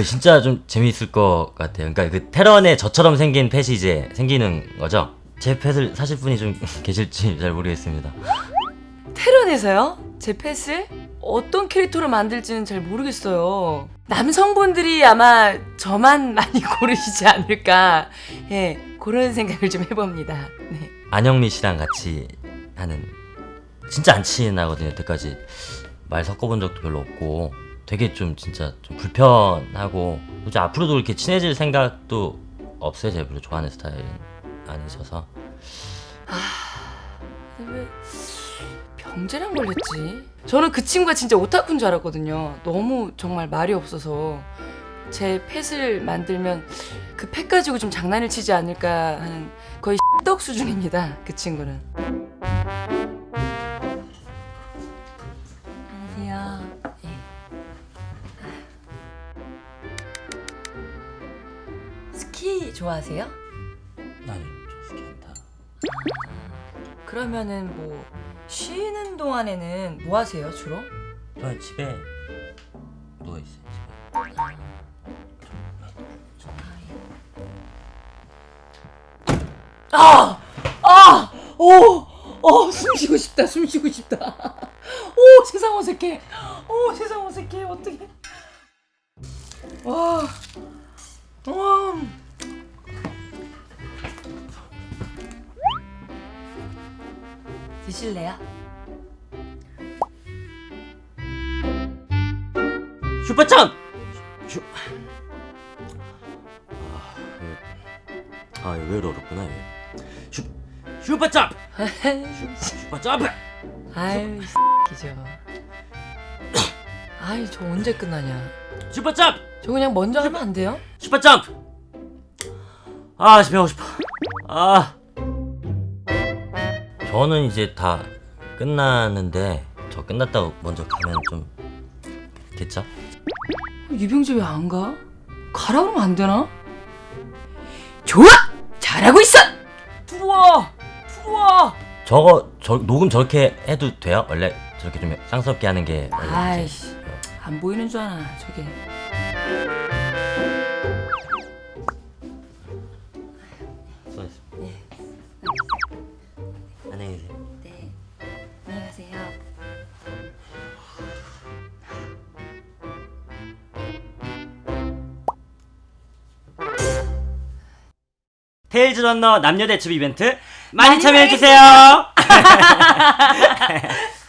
네, 진짜 좀 재미있을 것 같아요. 그러니까 그 테런에 저처럼 생긴 펫이 이제 생기는 거죠. 제 펫을 사실 분이 좀 계실지 잘 모르겠습니다. 테런에서요? 제 펫을 어떤 캐릭터로 만들지는 잘 모르겠어요. 남성분들이 아마 저만 많이 고르시지 않을까. 예, 그런 생각을 좀 해봅니다. 네. 안영미 씨랑 같이 하는 진짜 안 친하거든요. 여태까지 말 섞어본 적도 별로 없고 되게 좀 진짜 좀 불편하고 이제 앞으로도 이렇게 친해질 생각도 없어요. 제가 별로 좋아하는 스타일은 아니셔서 근데 왜 병재랑 걸렸지? 저는 그 친구가 진짜 오타쿠인 줄 알았거든요. 너무 정말 말이 없어서 제 펫을 만들면 그 펫 가지고 좀 장난을 치지 않을까 하는 거의 떡 수준입니다. 그 친구는. 스키 좋아하세요? 아니 저 스키 안 타. 그러면은 뭐 쉬는 동안에는 뭐 하세요 주로? 저 집에 누워 있어요. 집에. 아! 아! 오! 어, 숨 쉬고 싶다. 숨 쉬고 싶다. 오, 세상 어색해. 오, 세상 어색해. 어떡해. 와. 와. 드실래요? 슈퍼점! 슈... 아, 이거 왜 어렵구나 이게. 슈... 슈퍼점! 슈... 슈퍼점! 아유, 기죠. 아이, 저 언제 끝나냐? 슈퍼점! 저 그냥 먼저 하면 안 돼요? 슈퍼점! 아, 집에 가고 싶어. 아. 저는 이제 다 끝나는데 저 끝났다고 먼저 가면 좀 됐죠? 유병재 왜 안 가? 가라 그러면 안 되나? 좋아! 잘하고 있어! 부러워! 부러워! 저거 저 녹음 저렇게 해도 돼요? 원래 저렇게 좀 쌍스럽게 하는 게 아이씨 안 보이는 줄 아나 저게 안녕히 계세요. 네 안녕히 가세요 테일즈 런너 남녀 대첩 이벤트 많이 많이 참여해주세요.